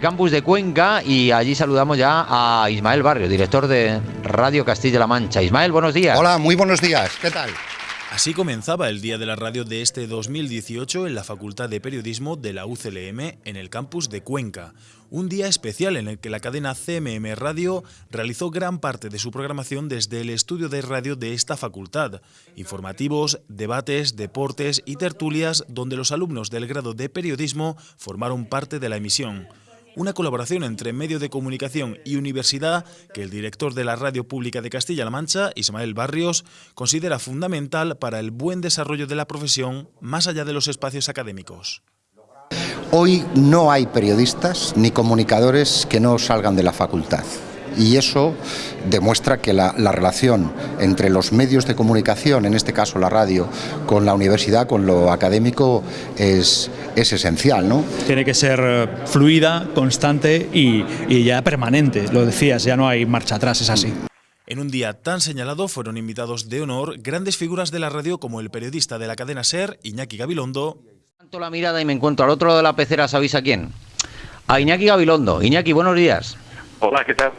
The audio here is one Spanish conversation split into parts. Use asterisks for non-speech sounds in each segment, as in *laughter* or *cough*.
campus de Cuenca y allí saludamos ya a Ismael Barrio, director de Radio Castilla-La Mancha. Ismael, buenos días. Hola, muy buenos días. ¿Qué tal? Así comenzaba el Día de la Radio de este 2018 en la Facultad de Periodismo de la UCLM en el campus de Cuenca. Un día especial en el que la cadena CMM Radio realizó gran parte de su programación desde el estudio de radio de esta facultad. Informativos, debates, deportes y tertulias donde los alumnos del grado de periodismo formaron parte de la emisión una colaboración entre medio de comunicación y universidad que el director de la Radio Pública de Castilla-La Mancha, Ismael Barrios, considera fundamental para el buen desarrollo de la profesión más allá de los espacios académicos. Hoy no hay periodistas ni comunicadores que no salgan de la facultad y eso demuestra que la, relación entre los medios de comunicación, en este caso la radio, con la universidad, con lo académico, es, es esencial. ¿no? Tiene que ser eh, fluida, constante y, y ya permanente, lo decías, ya no hay marcha atrás, es así. En un día tan señalado fueron invitados de honor grandes figuras de la radio como el periodista de la cadena SER, Iñaki Gabilondo. Tanto la mirada y me encuentro al otro lado de la pecera, ¿sabéis a quién? A Iñaki Gabilondo. Iñaki, buenos días. Hola, ¿qué tal?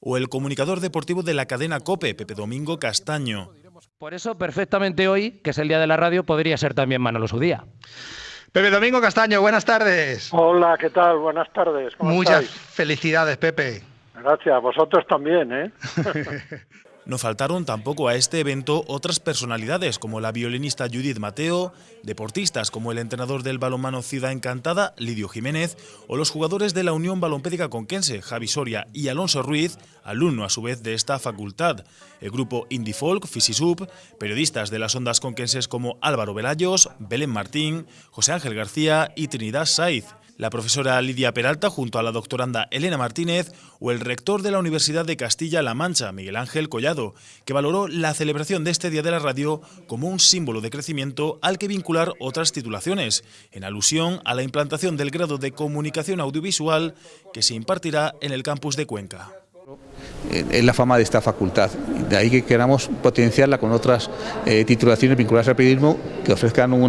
O el comunicador deportivo de la cadena COPE, Pepe Domingo Castaño. Por eso, perfectamente hoy, que es el día de la radio, podría ser también Manolo su día. Pepe Domingo Castaño, buenas tardes. Hola, ¿qué tal? Buenas tardes. Muchas felicidades, Pepe. Gracias, vosotros también, ¿eh? *laughs* No faltaron tampoco a este evento otras personalidades como la violinista Judith Mateo, deportistas como el entrenador del balonmano Ciudad Encantada, Lidio Jiménez, o los jugadores de la Unión Balompédica Conquense, Javi Soria y Alonso Ruiz, alumno a su vez de esta facultad, el grupo Indie Folk, Fisisub, periodistas de las ondas conquenses como Álvaro Velayos, Belén Martín, José Ángel García y Trinidad Saiz, la profesora Lidia Peralta junto a la doctoranda Elena Martínez o el rector de la Universidad de Castilla-La Mancha, Miguel Ángel Collado, que valoró la celebración de este Día de la Radio como un símbolo de crecimiento al que vincular otras titulaciones, en alusión a la implantación del grado de comunicación audiovisual que se impartirá en el campus de Cuenca es la fama de esta facultad. De ahí que queramos potenciarla con otras eh, titulaciones vinculadas al periodismo que ofrezcan un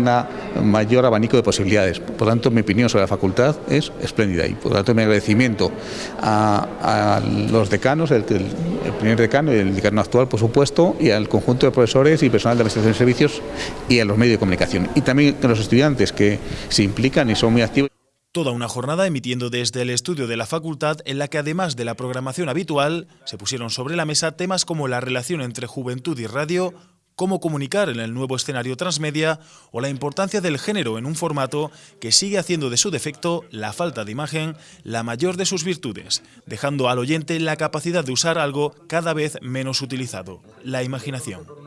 mayor abanico de posibilidades. Por tanto, mi opinión sobre la facultad es espléndida y por tanto mi agradecimiento a, los decanos, el, primer decano y el decano actual, por supuesto, y al conjunto de profesores y personal de administración de servicios y a los medios de comunicación. Y también a los estudiantes que se implican y son muy activos. Toda una jornada emitiendo desde el estudio de la facultad en la que además de la programación habitual se pusieron sobre la mesa temas como la relación entre juventud y radio, cómo comunicar en el nuevo escenario transmedia o la importancia del género en un formato que sigue haciendo de su defecto la falta de imagen la mayor de sus virtudes, dejando al oyente la capacidad de usar algo cada vez menos utilizado, la imaginación.